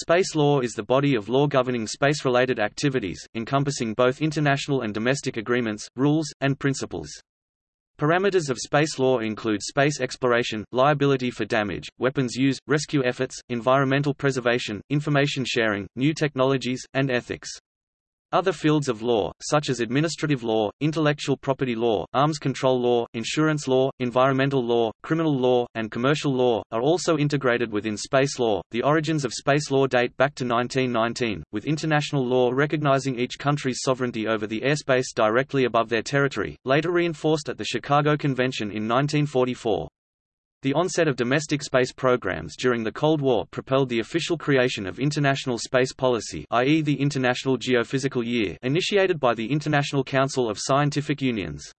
Space law is the body of law governing space-related activities, encompassing both international and domestic agreements, rules, and principles. Parameters of space law include space exploration, liability for damage, weapons use, rescue efforts, environmental preservation, information sharing, new technologies, and ethics. Other fields of law, such as administrative law, intellectual property law, arms control law, insurance law, environmental law, criminal law, and commercial law, are also integrated within space law. The origins of space law date back to 1919, with international law recognizing each country's sovereignty over the airspace directly above their territory, later reinforced at the Chicago Convention in 1944. The onset of domestic space programs during the Cold War propelled the official creation of International Space Policy i.e. the International Geophysical Year initiated by the International Council of Scientific Unions.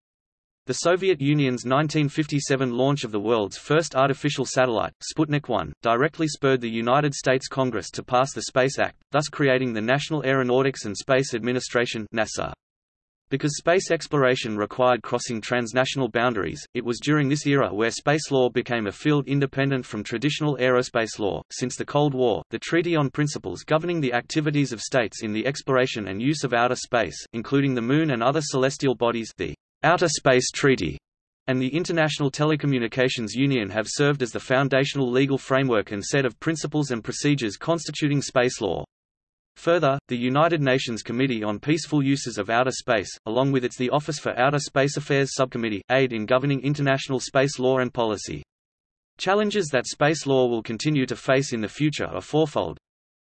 The Soviet Union's 1957 launch of the world's first artificial satellite, Sputnik 1, directly spurred the United States Congress to pass the Space Act, thus creating the National Aeronautics and Space Administration NASA. Because space exploration required crossing transnational boundaries, it was during this era where space law became a field independent from traditional aerospace law. Since the Cold War, the Treaty on Principles governing the activities of states in the exploration and use of outer space, including the Moon and other celestial bodies, the Outer Space Treaty, and the International Telecommunications Union have served as the foundational legal framework and set of principles and procedures constituting space law. Further, the United Nations Committee on Peaceful Uses of Outer Space, along with its the Office for Outer Space Affairs Subcommittee, aid in governing international space law and policy. Challenges that space law will continue to face in the future are fourfold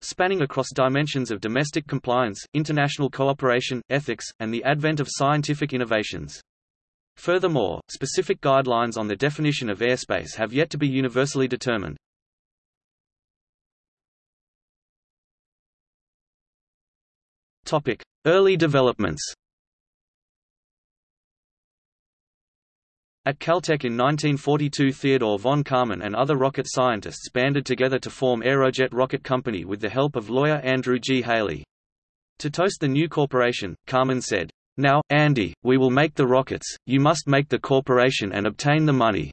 spanning across dimensions of domestic compliance, international cooperation, ethics, and the advent of scientific innovations. Furthermore, specific guidelines on the definition of airspace have yet to be universally determined. Topic: Early developments. At Caltech in 1942 Theodore von Karman and other rocket scientists banded together to form Aerojet Rocket Company with the help of lawyer Andrew G. Haley. To toast the new corporation, Karman said, Now, Andy, we will make the rockets, you must make the corporation and obtain the money.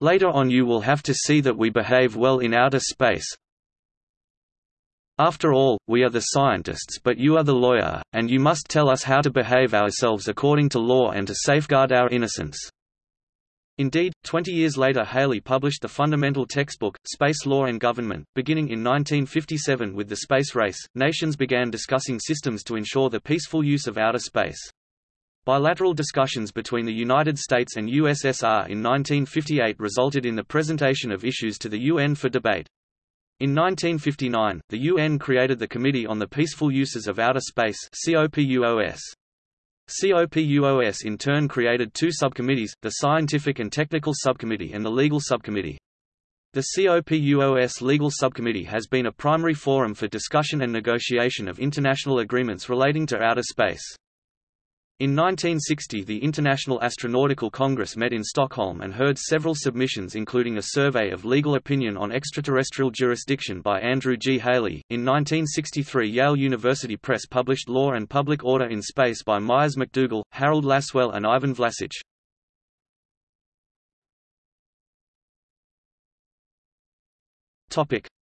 Later on you will have to see that we behave well in outer space, after all, we are the scientists but you are the lawyer, and you must tell us how to behave ourselves according to law and to safeguard our innocence." Indeed, 20 years later Haley published the fundamental textbook, Space Law and Government. Beginning in 1957 with the space race, nations began discussing systems to ensure the peaceful use of outer space. Bilateral discussions between the United States and USSR in 1958 resulted in the presentation of issues to the UN for debate. In 1959, the UN created the Committee on the Peaceful Uses of Outer Space COPUOS. COPUOS in turn created two subcommittees, the Scientific and Technical Subcommittee and the Legal Subcommittee. The COPUOS Legal Subcommittee has been a primary forum for discussion and negotiation of international agreements relating to outer space. In 1960 the International Astronautical Congress met in Stockholm and heard several submissions including a survey of legal opinion on extraterrestrial jurisdiction by Andrew G. Haley. In 1963 Yale University Press published Law and Public Order in Space by Myres McDougal, Harold Lasswell and Ivan Vlasic.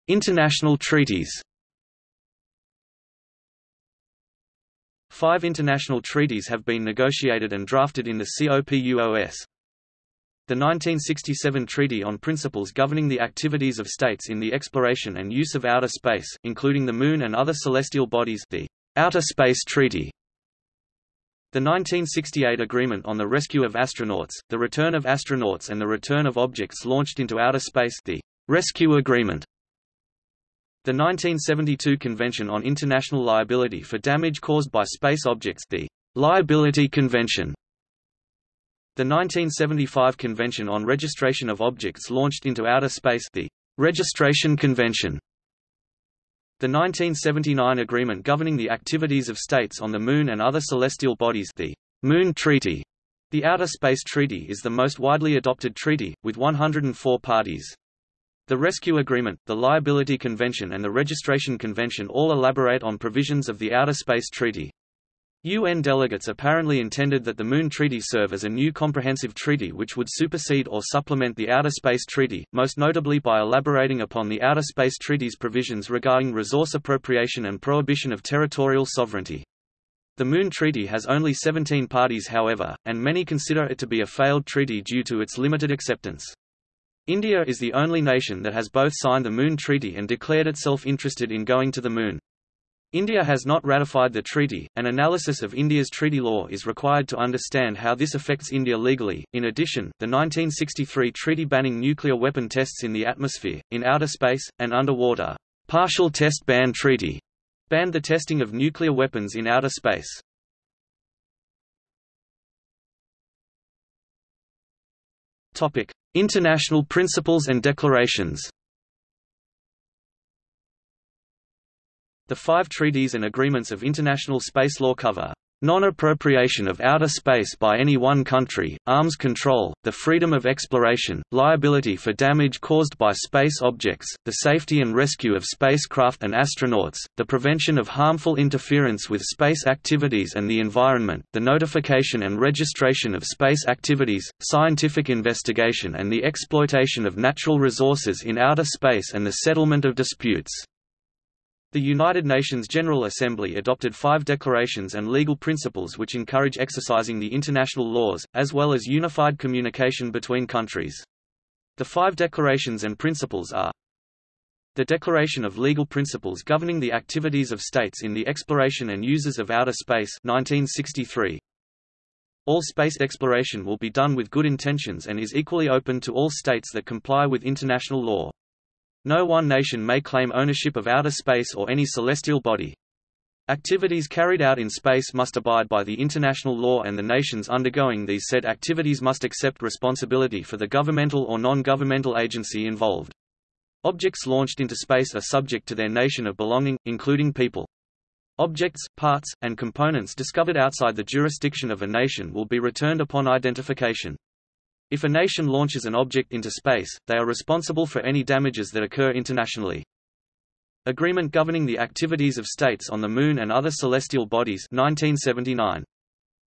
International treaties Five international treaties have been negotiated and drafted in the COPUOS. The 1967 Treaty on Principles Governing the Activities of States in the Exploration and Use of Outer Space, including the Moon and other celestial bodies the Outer Space Treaty. The 1968 Agreement on the Rescue of Astronauts, the Return of Astronauts and the Return of Objects Launched into Outer Space the Rescue Agreement. The 1972 Convention on International Liability for Damage Caused by Space Objects the Liability Convention. The 1975 Convention on Registration of Objects Launched into Outer Space the Registration Convention. The 1979 Agreement governing the activities of states on the Moon and other celestial bodies the Moon Treaty. The Outer Space Treaty is the most widely adopted treaty, with 104 parties. The Rescue Agreement, the Liability Convention and the Registration Convention all elaborate on provisions of the Outer Space Treaty. UN delegates apparently intended that the Moon Treaty serve as a new comprehensive treaty which would supersede or supplement the Outer Space Treaty, most notably by elaborating upon the Outer Space Treaty's provisions regarding resource appropriation and prohibition of territorial sovereignty. The Moon Treaty has only 17 parties however, and many consider it to be a failed treaty due to its limited acceptance. India is the only nation that has both signed the Moon Treaty and declared itself interested in going to the Moon. India has not ratified the treaty. An analysis of India's treaty law is required to understand how this affects India legally. In addition, the 1963 treaty banning nuclear weapon tests in the atmosphere, in outer space, and underwater, partial test ban treaty, banned the testing of nuclear weapons in outer space. Topic: International principles and declarations. The five treaties and agreements of international space law cover non-appropriation of outer space by any one country, arms control, the freedom of exploration, liability for damage caused by space objects, the safety and rescue of spacecraft and astronauts, the prevention of harmful interference with space activities and the environment, the notification and registration of space activities, scientific investigation and the exploitation of natural resources in outer space and the settlement of disputes. The United Nations General Assembly adopted five declarations and legal principles which encourage exercising the international laws, as well as unified communication between countries. The five declarations and principles are the Declaration of Legal Principles Governing the Activities of States in the Exploration and Uses of Outer Space 1963. All space exploration will be done with good intentions and is equally open to all states that comply with international law. No one nation may claim ownership of outer space or any celestial body. Activities carried out in space must abide by the international law and the nations undergoing these said activities must accept responsibility for the governmental or non-governmental agency involved. Objects launched into space are subject to their nation of belonging, including people. Objects, parts, and components discovered outside the jurisdiction of a nation will be returned upon identification. If a nation launches an object into space, they are responsible for any damages that occur internationally. Agreement governing the activities of states on the Moon and other celestial bodies 1979.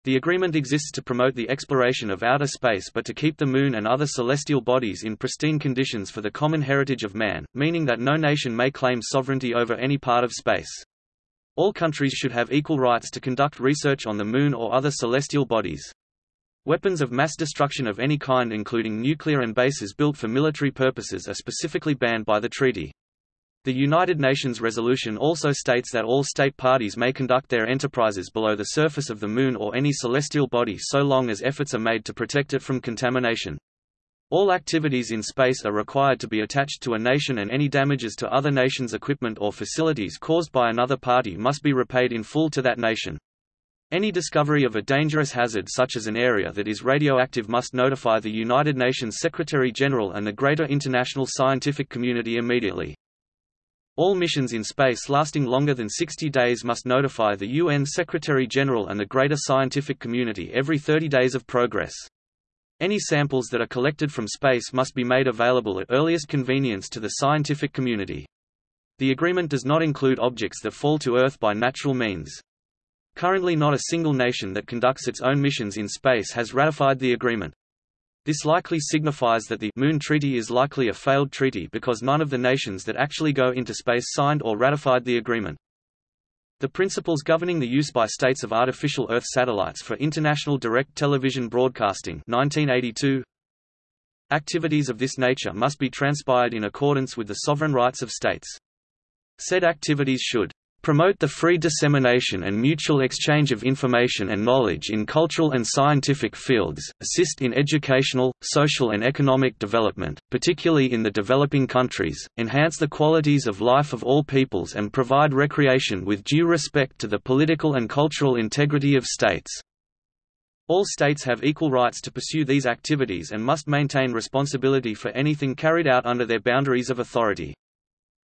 The agreement exists to promote the exploration of outer space but to keep the Moon and other celestial bodies in pristine conditions for the common heritage of man, meaning that no nation may claim sovereignty over any part of space. All countries should have equal rights to conduct research on the Moon or other celestial bodies. Weapons of mass destruction of any kind including nuclear and bases built for military purposes are specifically banned by the treaty. The United Nations resolution also states that all state parties may conduct their enterprises below the surface of the Moon or any celestial body so long as efforts are made to protect it from contamination. All activities in space are required to be attached to a nation and any damages to other nations' equipment or facilities caused by another party must be repaid in full to that nation. Any discovery of a dangerous hazard such as an area that is radioactive must notify the United Nations Secretary-General and the greater international scientific community immediately. All missions in space lasting longer than 60 days must notify the UN Secretary-General and the greater scientific community every 30 days of progress. Any samples that are collected from space must be made available at earliest convenience to the scientific community. The agreement does not include objects that fall to Earth by natural means. Currently not a single nation that conducts its own missions in space has ratified the agreement. This likely signifies that the Moon Treaty is likely a failed treaty because none of the nations that actually go into space signed or ratified the agreement. The principles governing the use by states of artificial Earth satellites for international direct television broadcasting 1982. Activities of this nature must be transpired in accordance with the sovereign rights of states. Said activities should promote the free dissemination and mutual exchange of information and knowledge in cultural and scientific fields, assist in educational, social and economic development, particularly in the developing countries, enhance the qualities of life of all peoples and provide recreation with due respect to the political and cultural integrity of states. All states have equal rights to pursue these activities and must maintain responsibility for anything carried out under their boundaries of authority.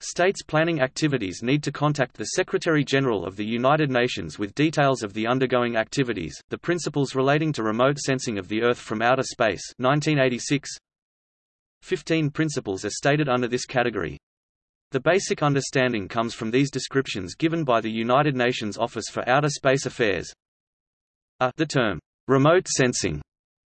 States planning activities need to contact the Secretary-General of the United Nations with details of the undergoing activities. The principles relating to remote sensing of the Earth from outer space 1986. 15 principles are stated under this category. The basic understanding comes from these descriptions given by the United Nations Office for Outer Space Affairs. A the term remote sensing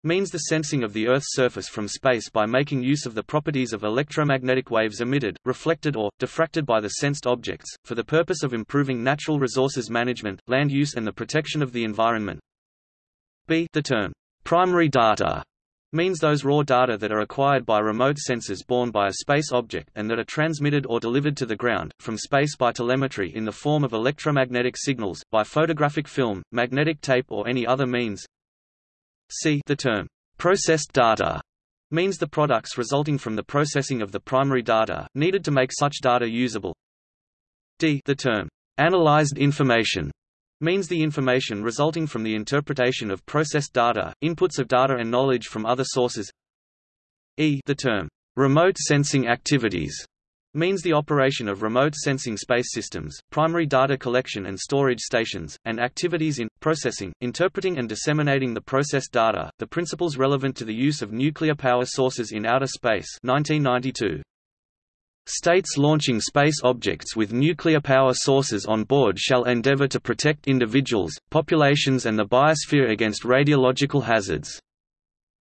means the sensing of the Earth's surface from space by making use of the properties of electromagnetic waves emitted, reflected or, diffracted by the sensed objects, for the purpose of improving natural resources management, land use and the protection of the environment. B the term primary data means those raw data that are acquired by remote sensors borne by a space object and that are transmitted or delivered to the ground, from space by telemetry in the form of electromagnetic signals, by photographic film, magnetic tape or any other means, C the term processed data means the products resulting from the processing of the primary data, needed to make such data usable. D the term analyzed information means the information resulting from the interpretation of processed data, inputs of data and knowledge from other sources. E the term remote sensing activities means the operation of remote sensing space systems, primary data collection and storage stations, and activities in, processing, interpreting and disseminating the processed data, the principles relevant to the use of nuclear power sources in outer space 1992. States launching space objects with nuclear power sources on board shall endeavor to protect individuals, populations and the biosphere against radiological hazards.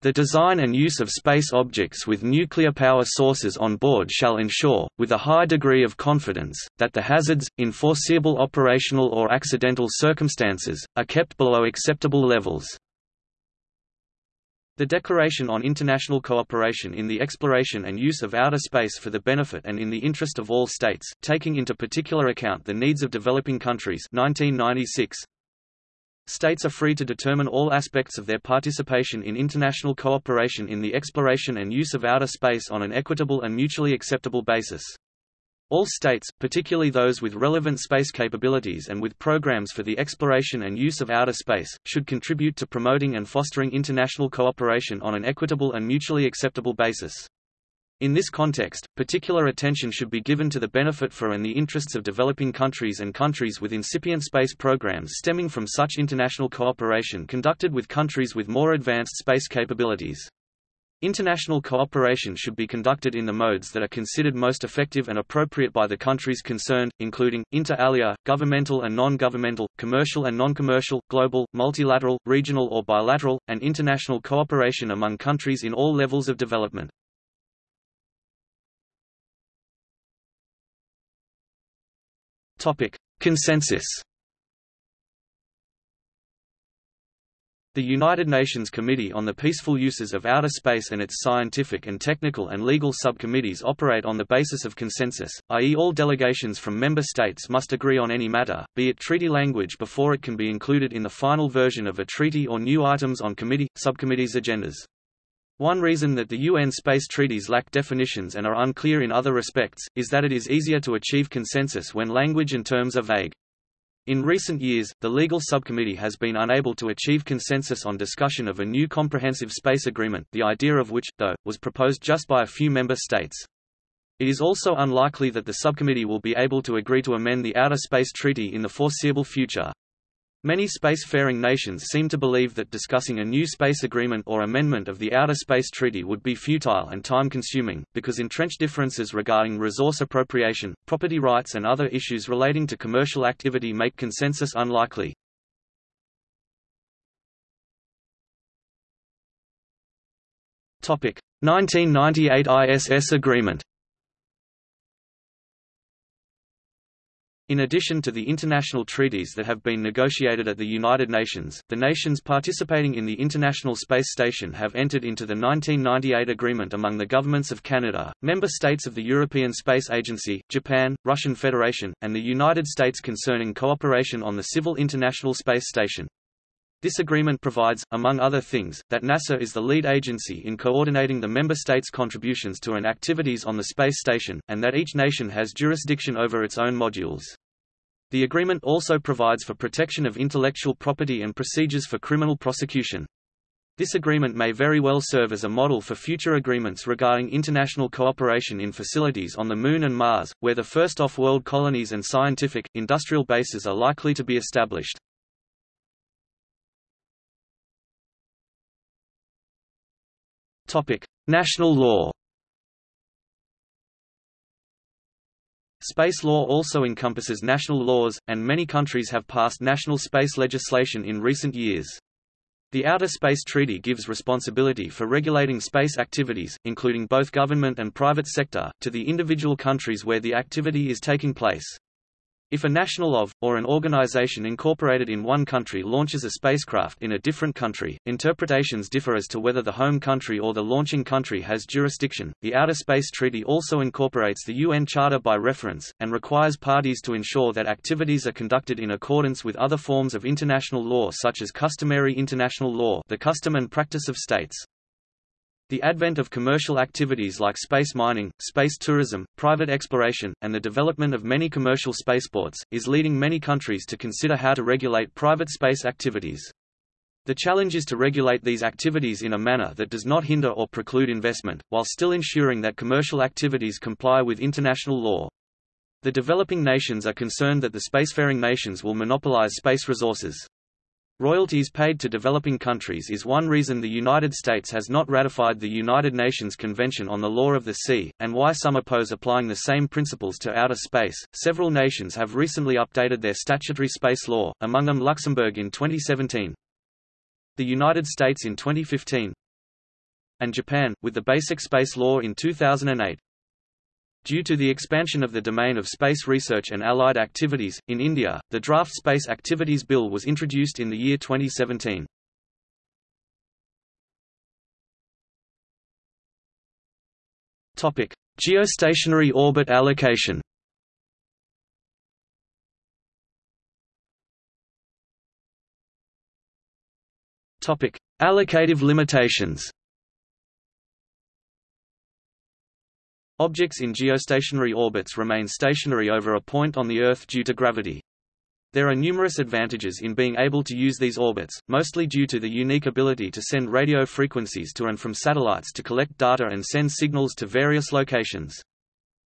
The design and use of space objects with nuclear power sources on board shall ensure, with a high degree of confidence, that the hazards, in foreseeable operational or accidental circumstances, are kept below acceptable levels. The Declaration on International Cooperation in the Exploration and Use of Outer Space for the Benefit and in the Interest of All States, taking into particular account the needs of developing countries 1996, States are free to determine all aspects of their participation in international cooperation in the exploration and use of outer space on an equitable and mutually acceptable basis. All states, particularly those with relevant space capabilities and with programs for the exploration and use of outer space, should contribute to promoting and fostering international cooperation on an equitable and mutually acceptable basis. In this context, particular attention should be given to the benefit for and the interests of developing countries and countries with incipient space programs stemming from such international cooperation conducted with countries with more advanced space capabilities. International cooperation should be conducted in the modes that are considered most effective and appropriate by the countries concerned, including, inter alia, governmental and non-governmental, commercial and non-commercial, global, multilateral, regional or bilateral, and international cooperation among countries in all levels of development. Topic: Consensus. The United Nations Committee on the Peaceful Uses of Outer Space and its scientific and technical and legal subcommittees operate on the basis of consensus, i.e. all delegations from member states must agree on any matter, be it treaty language before it can be included in the final version of a treaty or new items on committee, subcommittees' agendas. One reason that the UN space treaties lack definitions and are unclear in other respects, is that it is easier to achieve consensus when language and terms are vague. In recent years, the legal subcommittee has been unable to achieve consensus on discussion of a new comprehensive space agreement the idea of which, though, was proposed just by a few member states. It is also unlikely that the subcommittee will be able to agree to amend the Outer Space Treaty in the foreseeable future. Many spacefaring nations seem to believe that discussing a new space agreement or amendment of the Outer Space Treaty would be futile and time-consuming, because entrenched differences regarding resource appropriation, property rights and other issues relating to commercial activity make consensus unlikely. Topic: 1998 ISS Agreement In addition to the international treaties that have been negotiated at the United Nations, the nations participating in the International Space Station have entered into the 1998 agreement among the governments of Canada, member states of the European Space Agency, Japan, Russian Federation, and the United States concerning cooperation on the Civil International Space Station. This agreement provides, among other things, that NASA is the lead agency in coordinating the member states' contributions to and activities on the space station, and that each nation has jurisdiction over its own modules. The agreement also provides for protection of intellectual property and procedures for criminal prosecution. This agreement may very well serve as a model for future agreements regarding international cooperation in facilities on the Moon and Mars, where the first off-world colonies and scientific, industrial bases are likely to be established. National law Space law also encompasses national laws, and many countries have passed national space legislation in recent years. The Outer Space Treaty gives responsibility for regulating space activities, including both government and private sector, to the individual countries where the activity is taking place. If a national of, or an organization incorporated in one country launches a spacecraft in a different country, interpretations differ as to whether the home country or the launching country has jurisdiction. The Outer Space Treaty also incorporates the UN Charter by reference, and requires parties to ensure that activities are conducted in accordance with other forms of international law such as customary international law the custom and practice of states. The advent of commercial activities like space mining, space tourism, private exploration, and the development of many commercial spaceports, is leading many countries to consider how to regulate private space activities. The challenge is to regulate these activities in a manner that does not hinder or preclude investment, while still ensuring that commercial activities comply with international law. The developing nations are concerned that the spacefaring nations will monopolize space resources. Royalties paid to developing countries is one reason the United States has not ratified the United Nations Convention on the Law of the Sea, and why some oppose applying the same principles to outer space. Several nations have recently updated their statutory space law, among them Luxembourg in 2017, the United States in 2015, and Japan, with the Basic Space Law in 2008. Due to the expansion of the domain of space research and allied activities, in India, the Draft Space Activities Bill was introduced in the year 2017. Topic: Geostationary orbit allocation. Topic: Allocative limitations. Objects in geostationary orbits remain stationary over a point on the Earth due to gravity. There are numerous advantages in being able to use these orbits, mostly due to the unique ability to send radio frequencies to and from satellites to collect data and send signals to various locations.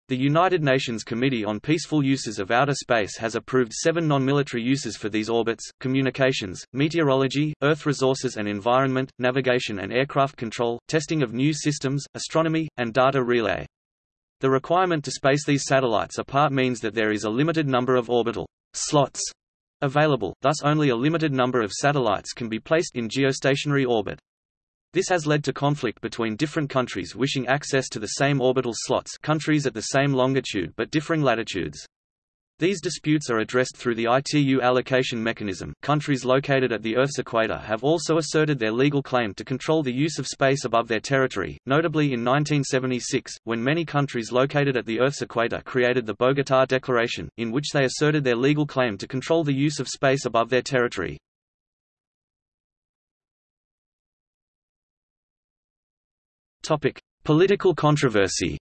The United Nations Committee on Peaceful Uses of Outer Space has approved seven non-military uses for these orbits, communications, meteorology, Earth resources and environment, navigation and aircraft control, testing of new systems, astronomy, and data relay. The requirement to space these satellites apart means that there is a limited number of orbital slots available, thus only a limited number of satellites can be placed in geostationary orbit. This has led to conflict between different countries wishing access to the same orbital slots countries at the same longitude but differing latitudes. These disputes are addressed through the ITU allocation mechanism. Countries located at the Earth's equator have also asserted their legal claim to control the use of space above their territory, notably in 1976, when many countries located at the Earth's equator created the Bogotá Declaration, in which they asserted their legal claim to control the use of space above their territory. Topic: Political controversy.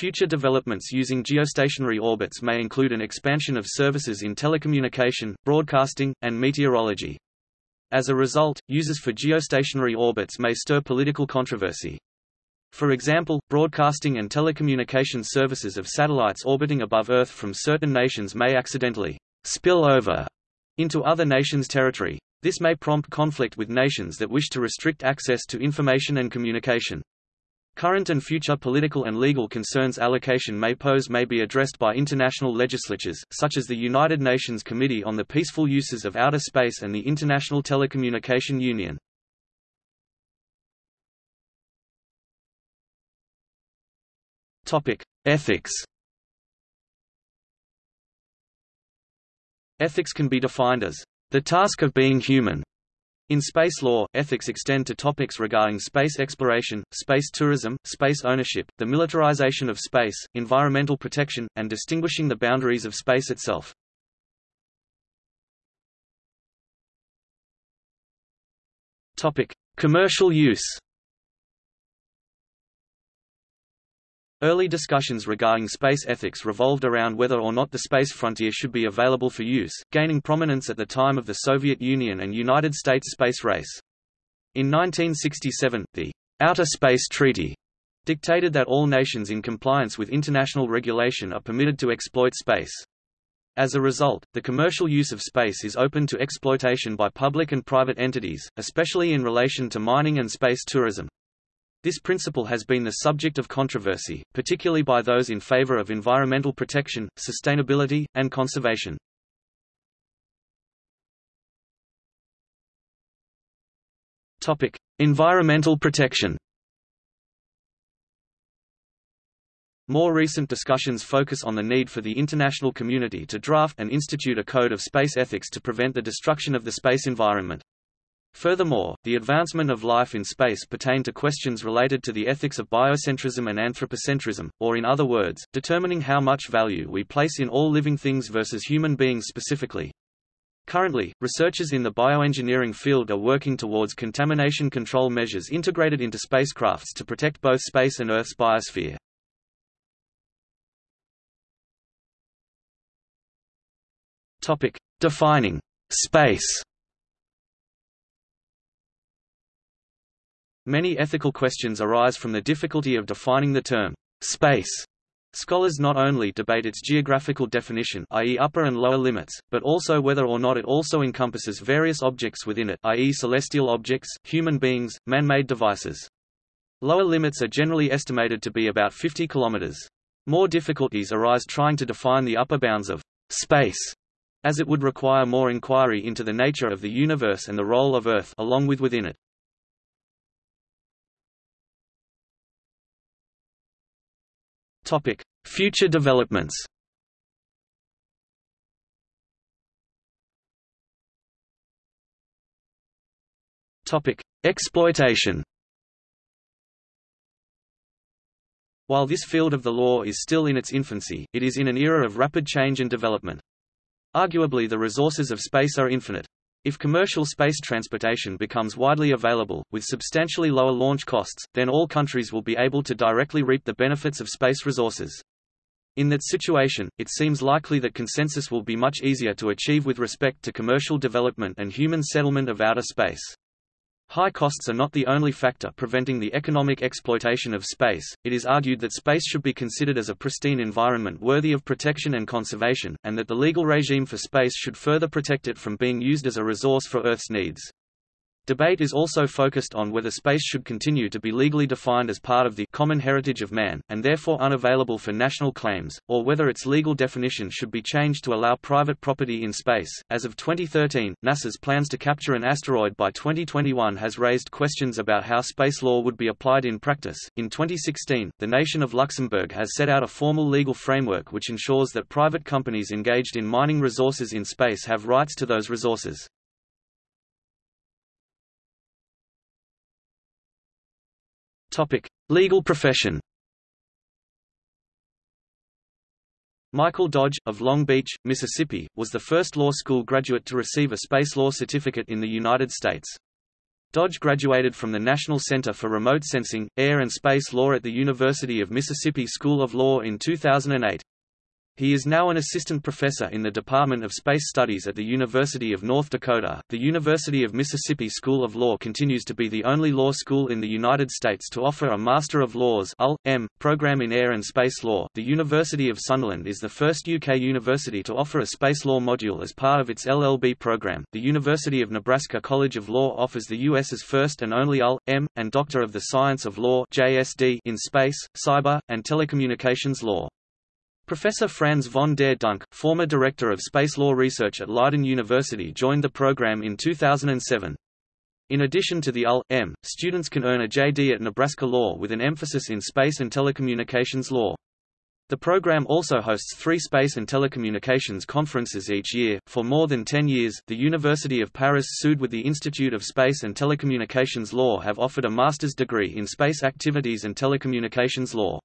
Future developments using geostationary orbits may include an expansion of services in telecommunication, broadcasting, and meteorology. As a result, uses for geostationary orbits may stir political controversy. For example, broadcasting and telecommunication services of satellites orbiting above Earth from certain nations may accidentally spill over into other nations' territory. This may prompt conflict with nations that wish to restrict access to information and communication. Current and future political and legal concerns allocation may pose may be addressed by international legislatures, such as the United Nations Committee on the Peaceful Uses of Outer Space and the International Telecommunication Union. Ethics Ethics can be defined as the task of being human, in space law, ethics extend to topics regarding space exploration, space tourism, space ownership, the militarization of space, environmental protection, and distinguishing the boundaries of space itself. Topic: Commercial use. Early discussions regarding space ethics revolved around whether or not the space frontier should be available for use, gaining prominence at the time of the Soviet Union and United States space race. In 1967, the Outer Space Treaty dictated that all nations in compliance with international regulation are permitted to exploit space. As a result, the commercial use of space is open to exploitation by public and private entities, especially in relation to mining and space tourism. This principle has been the subject of controversy, particularly by those in favor of environmental protection, sustainability, and conservation. Topic: Environmental protection. More recent discussions focus on the need for the international community to draft and institute a code of space ethics to prevent the destruction of the space environment. Furthermore, the advancement of life in space pertain to questions related to the ethics of biocentrism and anthropocentrism, or in other words, determining how much value we place in all living things versus human beings specifically. Currently, researchers in the bioengineering field are working towards contamination control measures integrated into spacecrafts to protect both space and Earth's biosphere. Defining space. Many ethical questions arise from the difficulty of defining the term space Scholars not only debate its geographical definition i.e. upper and lower limits, but also whether or not it also encompasses various objects within it i.e. celestial objects, human beings, man-made devices. Lower limits are generally estimated to be about 50 kilometers. More difficulties arise trying to define the upper bounds of space, as it would require more inquiry into the nature of the universe and the role of Earth along with within it. Topic: Future developments. Topic: Exploitation. While this field of the law is still in its infancy, it is in an era of rapid change and development. Arguably the resources of space are infinite. If commercial space transportation becomes widely available, with substantially lower launch costs, then all countries will be able to directly reap the benefits of space resources. In that situation, it seems likely that consensus will be much easier to achieve with respect to commercial development and human settlement of outer space. High costs are not the only factor preventing the economic exploitation of space. It is argued that space should be considered as a pristine environment worthy of protection and conservation, and that the legal regime for space should further protect it from being used as a resource for Earth's needs. Debate is also focused on whether space should continue to be legally defined as part of the common heritage of man, and therefore unavailable for national claims, or whether its legal definition should be changed to allow private property in space. As of 2013, NASA's plans to capture an asteroid by 2021 has raised questions about how space law would be applied in practice. In 2016, the nation of Luxembourg has set out a formal legal framework which ensures that private companies engaged in mining resources in space have rights to those resources. Topic: Legal profession. Michael Dodge, of Long Beach, Mississippi, was the first law school graduate to receive a space law certificate in the United States. Dodge graduated from the National Center for Remote Sensing, Air and Space Law at the University of Mississippi School of Law in 2008. He is now an assistant professor in the Department of Space Studies at the University of North Dakota. The University of Mississippi School of Law continues to be the only law school in the United States to offer a Master of Laws (LL.M.) program in air and space law. The University of Sunderland is the first UK university to offer a space law module as part of its LLB program. The University of Nebraska College of Law offers the US's first and only LL.M. and Doctor of the Science of Law (JSD) in space, cyber, and telecommunications law. Professor Franz von der Dunk, former director of space law research at Leiden University joined the program in 2007. In addition to the LL.M., students can earn a JD at Nebraska Law with an emphasis in space and telecommunications law. The program also hosts three space and telecommunications conferences each year. For more than 10 years, the University of Paris-Sud with the Institute of Space and Telecommunications Law have offered a master's degree in space activities and telecommunications law.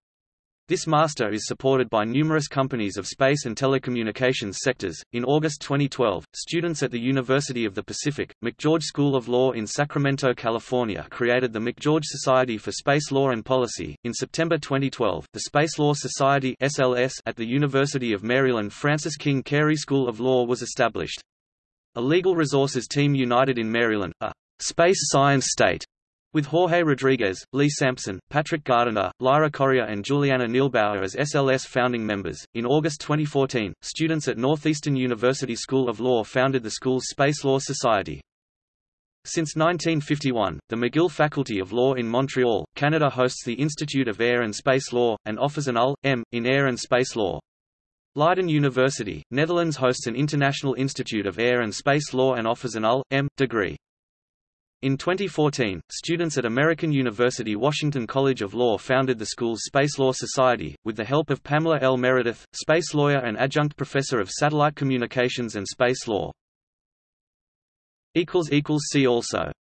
This master is supported by numerous companies of space and telecommunications sectors. In August 2012, students at the University of the Pacific, McGeorge School of Law in Sacramento, California, created the McGeorge Society for Space Law and Policy. In September 2012, the Space Law Society (SLS) at the University of Maryland Francis King Carey School of Law was established. A legal resources team united in Maryland, a space science state with Jorge Rodriguez, Lee Sampson, Patrick Gardiner, Lyra Correa, and Juliana Neelbauer as SLS founding members. In August 2014, students at Northeastern University School of Law founded the school's Space Law Society. Since 1951, the McGill Faculty of Law in Montreal, Canada hosts the Institute of Air and Space Law, and offers an LL.M. in Air and Space Law. Leiden University, Netherlands hosts an International Institute of Air and Space Law and offers an LL.M. degree. In 2014, students at American University Washington College of Law founded the school's Space Law Society, with the help of Pamela L. Meredith, space lawyer and adjunct professor of satellite communications and space law. See also